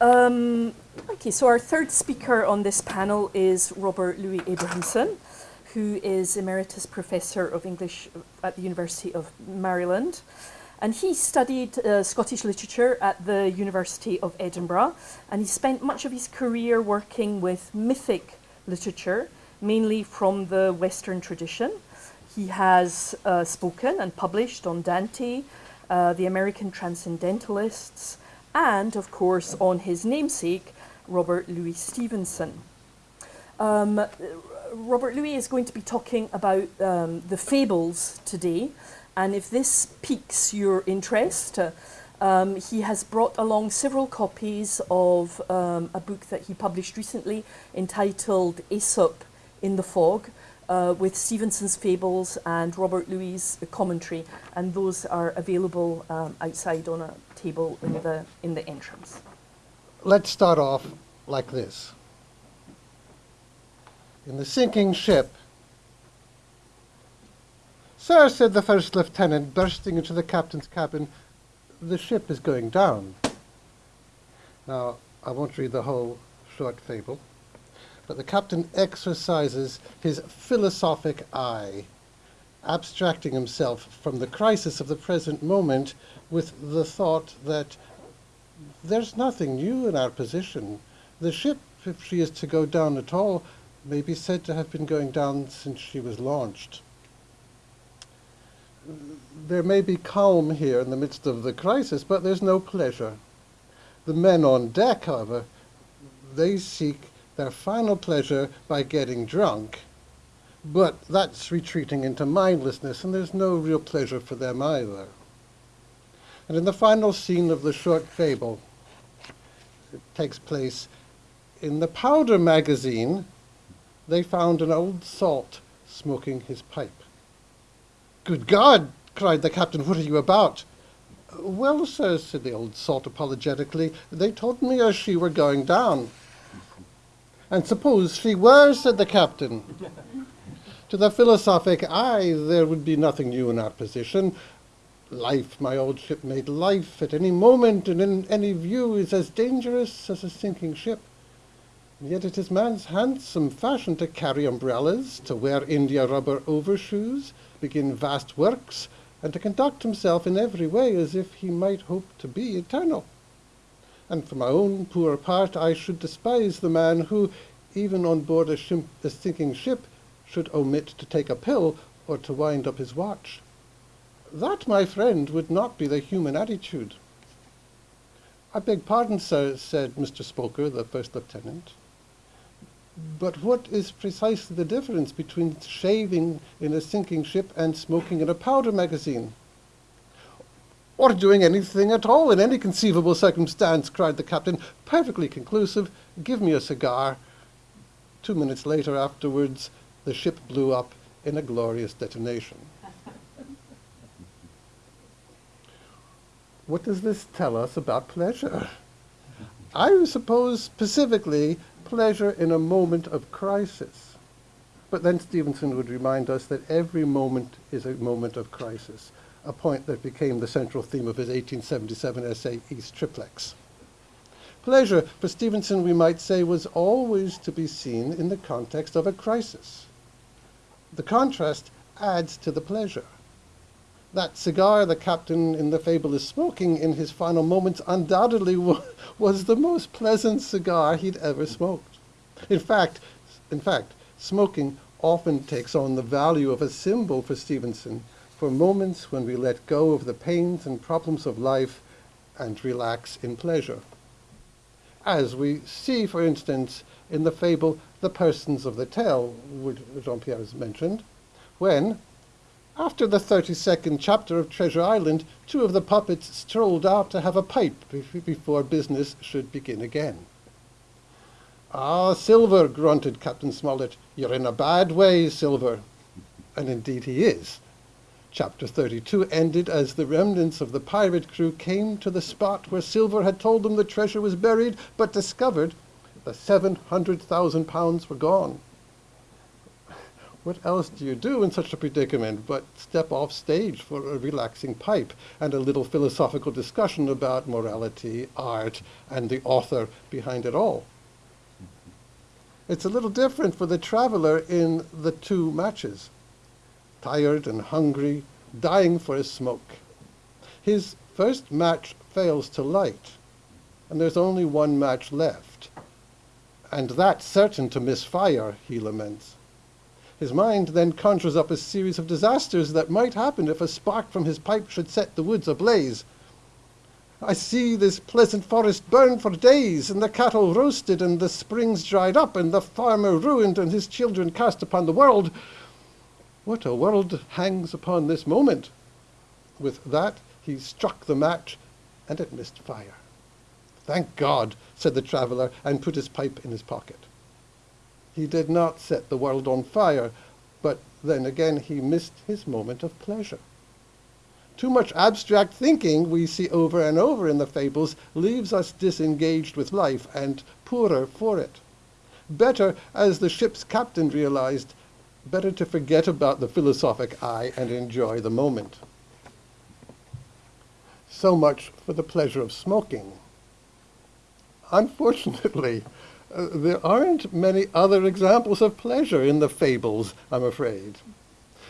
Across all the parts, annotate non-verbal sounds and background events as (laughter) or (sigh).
Um, okay, so our third speaker on this panel is Robert Louis Abrahamson, who is Emeritus Professor of English at the University of Maryland. And he studied uh, Scottish literature at the University of Edinburgh, and he spent much of his career working with mythic literature, mainly from the Western tradition. He has uh, spoken and published on Dante, uh, the American Transcendentalists, and of course on his namesake, Robert Louis Stevenson. Um, Robert Louis is going to be talking about um, the fables today, and if this piques your interest, uh, um, he has brought along several copies of um, a book that he published recently entitled Aesop in the Fog, uh, with Stevenson's fables and Robert Louis' commentary, and those are available um, outside on a table in the, in the entrance. Let's start off like this. In the sinking ship, Sir, said the first lieutenant, bursting into the captain's cabin, the ship is going down. Now, I won't read the whole short fable, but the captain exercises his philosophic eye, abstracting himself from the crisis of the present moment with the thought that there's nothing new in our position. The ship, if she is to go down at all, may be said to have been going down since she was launched there may be calm here in the midst of the crisis, but there's no pleasure. The men on deck, however, they seek their final pleasure by getting drunk, but that's retreating into mindlessness, and there's no real pleasure for them either. And in the final scene of the short fable, it takes place in the powder magazine, they found an old salt smoking his pipe. Good God! cried the captain, what are you about? Well, sir, said the old salt apologetically, they told me as she were going down. And suppose she were, said the captain. (laughs) to the philosophic eye, there would be nothing new in our position. Life, my old shipmate, life at any moment and in any view is as dangerous as a sinking ship. And yet it is man's handsome fashion to carry umbrellas, to wear india rubber overshoes, begin vast works, and to conduct himself in every way as if he might hope to be eternal. And for my own poor part, I should despise the man who, even on board a, ship, a sinking ship, should omit to take a pill or to wind up his watch. That, my friend, would not be the human attitude. I beg pardon, sir, said Mr. Spoker, the first lieutenant. But what is precisely the difference between shaving in a sinking ship and smoking in a powder magazine? Or doing anything at all in any conceivable circumstance, cried the captain, perfectly conclusive. Give me a cigar. Two minutes later afterwards, the ship blew up in a glorious detonation. (laughs) what does this tell us about pleasure? I suppose specifically pleasure in a moment of crisis. But then Stevenson would remind us that every moment is a moment of crisis, a point that became the central theme of his 1877 essay, Aes Triplex. Pleasure, for Stevenson, we might say, was always to be seen in the context of a crisis. The contrast adds to the pleasure. That cigar the captain in the fable is smoking in his final moments undoubtedly was the most pleasant cigar he'd ever smoked. In fact, in fact, smoking often takes on the value of a symbol for Stevenson for moments when we let go of the pains and problems of life and relax in pleasure. As we see, for instance, in the fable The Persons of the Tale, which Jean-Pierre has mentioned, when, after the 32nd chapter of Treasure Island, two of the puppets strolled out to have a pipe before business should begin again. Ah, Silver, grunted Captain Smollett, you're in a bad way, Silver. And indeed he is. Chapter 32 ended as the remnants of the pirate crew came to the spot where Silver had told them the treasure was buried, but discovered the 700,000 pounds were gone. What else do you do in such a predicament but step off stage for a relaxing pipe and a little philosophical discussion about morality, art, and the author behind it all? It's a little different for the traveler in the two matches. Tired and hungry, dying for a smoke. His first match fails to light, and there's only one match left. And that certain to misfire, he laments. His mind then conjures up a series of disasters that might happen if a spark from his pipe should set the woods ablaze. I see this pleasant forest burn for days, and the cattle roasted, and the springs dried up, and the farmer ruined, and his children cast upon the world. What a world hangs upon this moment! With that he struck the match, and it missed fire. Thank God, said the traveller, and put his pipe in his pocket. He did not set the world on fire, but then again he missed his moment of pleasure. Too much abstract thinking we see over and over in the fables leaves us disengaged with life and poorer for it. Better, as the ship's captain realized, better to forget about the philosophic eye and enjoy the moment. So much for the pleasure of smoking. Unfortunately, uh, there aren't many other examples of pleasure in the fables, I'm afraid.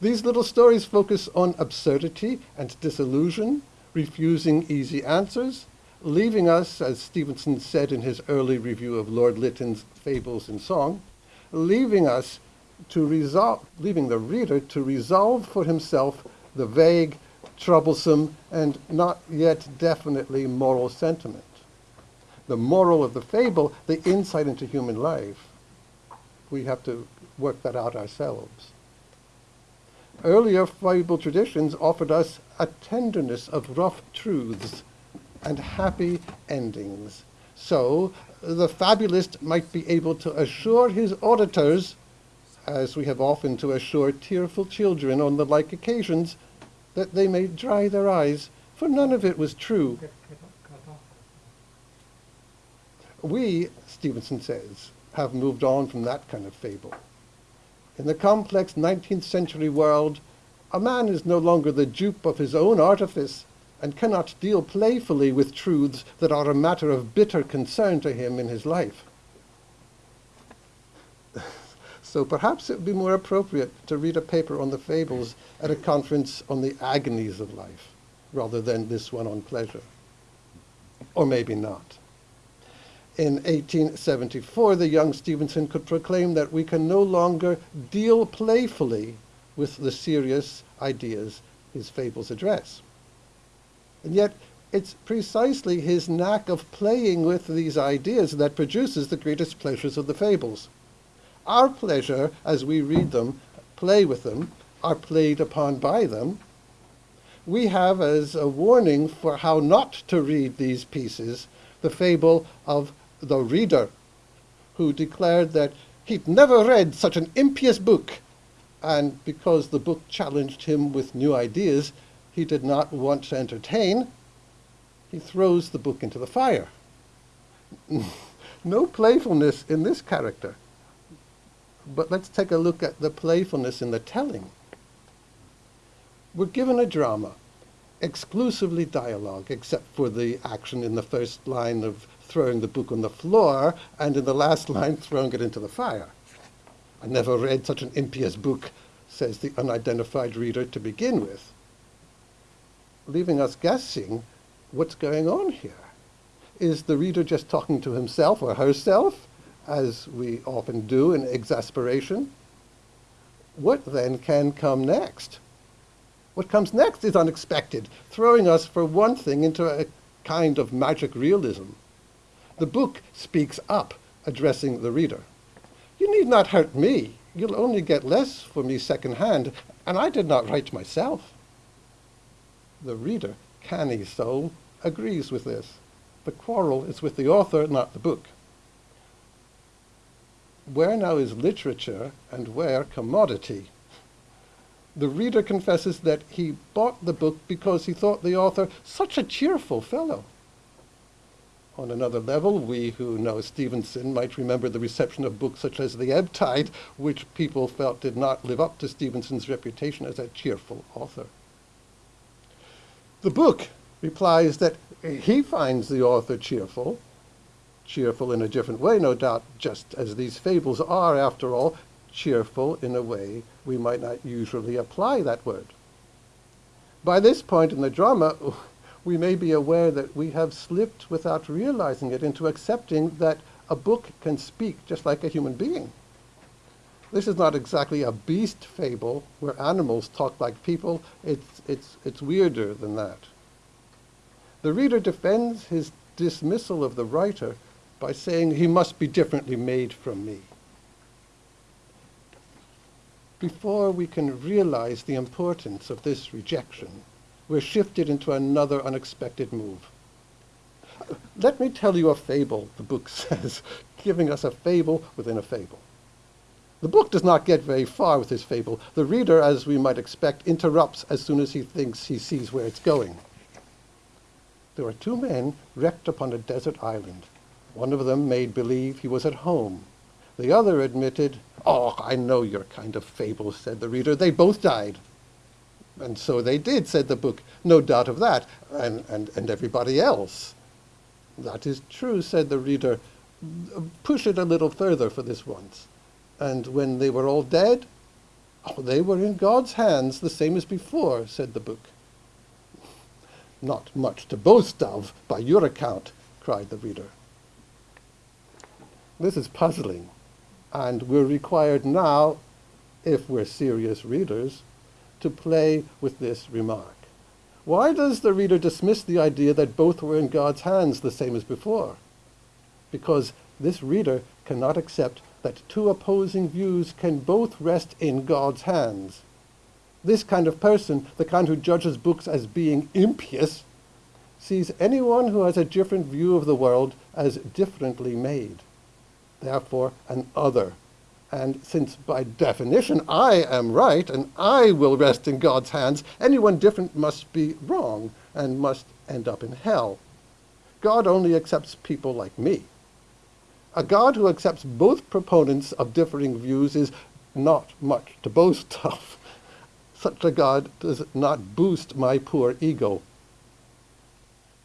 These little stories focus on absurdity and disillusion, refusing easy answers, leaving us, as Stevenson said in his early review of Lord Lytton's Fables in Song, leaving us to resolve, leaving the reader to resolve for himself the vague, troublesome, and not yet definitely moral sentiment. The moral of the fable, the insight into human life, we have to work that out ourselves. Earlier fable traditions offered us a tenderness of rough truths and happy endings. So the fabulist might be able to assure his auditors, as we have often to assure tearful children on the like occasions, that they may dry their eyes, for none of it was true. We, Stevenson says, have moved on from that kind of fable. In the complex 19th century world, a man is no longer the dupe of his own artifice and cannot deal playfully with truths that are a matter of bitter concern to him in his life. So perhaps it would be more appropriate to read a paper on the fables at a conference on the agonies of life rather than this one on pleasure. Or maybe not. In 1874, the young Stevenson could proclaim that we can no longer deal playfully with the serious ideas his fables address. And yet, it's precisely his knack of playing with these ideas that produces the greatest pleasures of the fables. Our pleasure, as we read them, play with them, are played upon by them, we have as a warning for how not to read these pieces the fable of the reader, who declared that he'd never read such an impious book, and because the book challenged him with new ideas he did not want to entertain, he throws the book into the fire. (laughs) no playfulness in this character. But let's take a look at the playfulness in the telling. We're given a drama, exclusively dialogue, except for the action in the first line of throwing the book on the floor, and in the last line, throwing it into the fire. I never read such an impious book, says the unidentified reader to begin with, leaving us guessing what's going on here. Is the reader just talking to himself or herself, as we often do in exasperation? What then can come next? What comes next is unexpected, throwing us for one thing into a kind of magic realism. The book speaks up, addressing the reader. You need not hurt me. You'll only get less for me second hand, and I did not write myself. The reader, canny soul, agrees with this. The quarrel is with the author, not the book. Where now is literature and where commodity? The reader confesses that he bought the book because he thought the author such a cheerful fellow. On another level, we who know Stevenson might remember the reception of books such as The Ebb Tide, which people felt did not live up to Stevenson's reputation as a cheerful author. The book replies that he finds the author cheerful, cheerful in a different way, no doubt, just as these fables are, after all, cheerful in a way we might not usually apply that word. By this point in the drama, we may be aware that we have slipped without realizing it into accepting that a book can speak just like a human being. This is not exactly a beast fable where animals talk like people. It's, it's, it's weirder than that. The reader defends his dismissal of the writer by saying he must be differently made from me. Before we can realize the importance of this rejection, we're shifted into another unexpected move. Let me tell you a fable, the book (laughs) says, giving us a fable within a fable. The book does not get very far with this fable. The reader, as we might expect, interrupts as soon as he thinks he sees where it's going. There are two men wrecked upon a desert island. One of them made believe he was at home. The other admitted, Oh, I know your kind of fable, said the reader. They both died. And so they did, said the book. No doubt of that. And, and, and everybody else. That is true, said the reader. Push it a little further for this once. And when they were all dead, oh, they were in God's hands, the same as before, said the book. Not much to boast of, by your account, cried the reader. This is puzzling, and we're required now, if we're serious readers, to play with this remark. Why does the reader dismiss the idea that both were in God's hands the same as before? Because this reader cannot accept that two opposing views can both rest in God's hands. This kind of person, the kind who judges books as being impious, sees anyone who has a different view of the world as differently made, therefore an other and since by definition I am right and I will rest in God's hands, anyone different must be wrong and must end up in hell. God only accepts people like me. A God who accepts both proponents of differing views is not much to boast of. (laughs) Such a God does not boost my poor ego.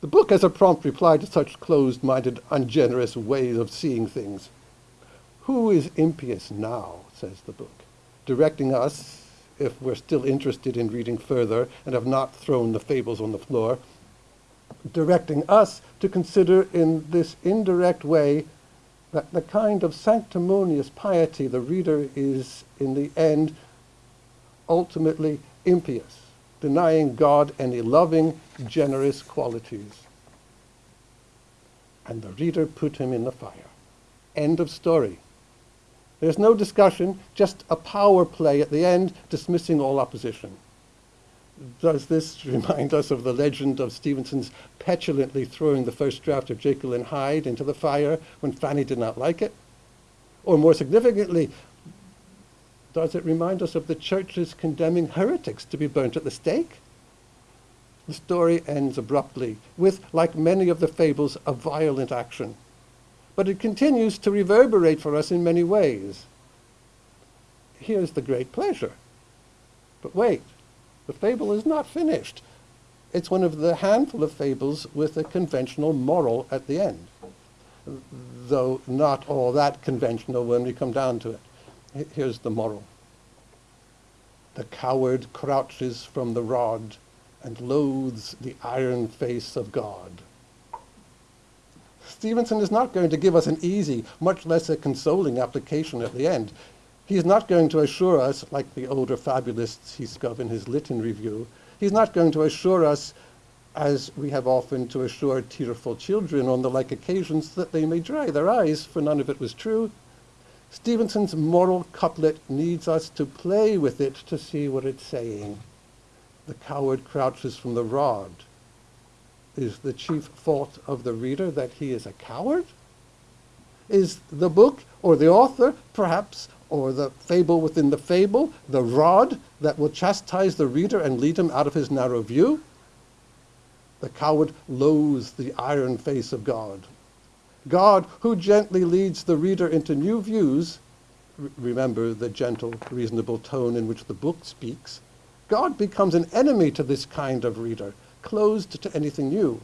The book has a prompt reply to such closed-minded, ungenerous ways of seeing things. Who is impious now, says the book, directing us, if we're still interested in reading further and have not thrown the fables on the floor, directing us to consider in this indirect way that the kind of sanctimonious piety the reader is, in the end, ultimately impious, denying God any loving, generous qualities. And the reader put him in the fire. End of story. There's no discussion, just a power play at the end, dismissing all opposition. Does this (laughs) remind us of the legend of Stevenson's petulantly throwing the first draft of Jekyll and Hyde into the fire when Fanny did not like it? Or more significantly, does it remind us of the churches condemning heretics to be burnt at the stake? The story ends abruptly with, like many of the fables, a violent action but it continues to reverberate for us in many ways. Here's the great pleasure. But wait, the fable is not finished. It's one of the handful of fables with a conventional moral at the end, though not all that conventional when we come down to it. Here's the moral. The coward crouches from the rod and loathes the iron face of God. Stevenson is not going to give us an easy, much less a consoling application at the end. He is not going to assure us, like the older fabulists he spoke in his Lytton review, he's not going to assure us, as we have often to assure tearful children on the like occasions, that they may dry their eyes, for none of it was true. Stevenson's moral couplet needs us to play with it to see what it's saying. The coward crouches from the rod is the chief fault of the reader that he is a coward? Is the book or the author, perhaps, or the fable within the fable, the rod that will chastise the reader and lead him out of his narrow view? The coward loathes the iron face of God. God, who gently leads the reader into new views, remember the gentle, reasonable tone in which the book speaks, God becomes an enemy to this kind of reader, closed to anything new.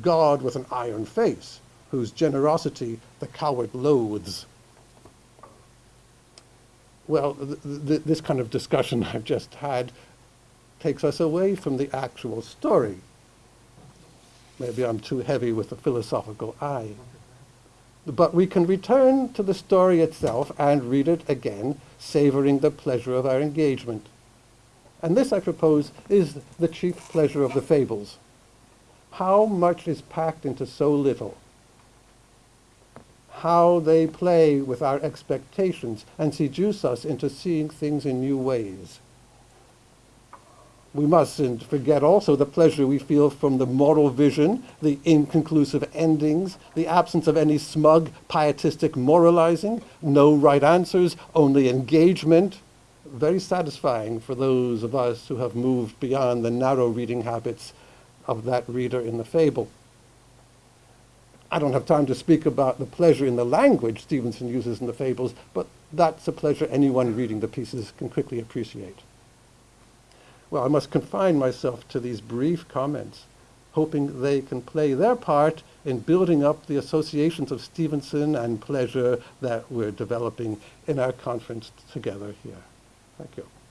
God with an iron face, whose generosity the coward loathes. Well, th th this kind of discussion (laughs) I've just had takes us away from the actual story. Maybe I'm too heavy with the philosophical eye. But we can return to the story itself and read it again, savoring the pleasure of our engagement. And this, I propose, is the chief pleasure of the fables. How much is packed into so little? How they play with our expectations and seduce us into seeing things in new ways we mustn't forget also the pleasure we feel from the moral vision, the inconclusive endings, the absence of any smug, pietistic moralizing, no right answers, only engagement. Very satisfying for those of us who have moved beyond the narrow reading habits of that reader in the fable. I don't have time to speak about the pleasure in the language Stevenson uses in the fables, but that's a pleasure anyone reading the pieces can quickly appreciate. Well, I must confine myself to these brief comments, hoping they can play their part in building up the associations of Stevenson and pleasure that we're developing in our conference together here. Thank you.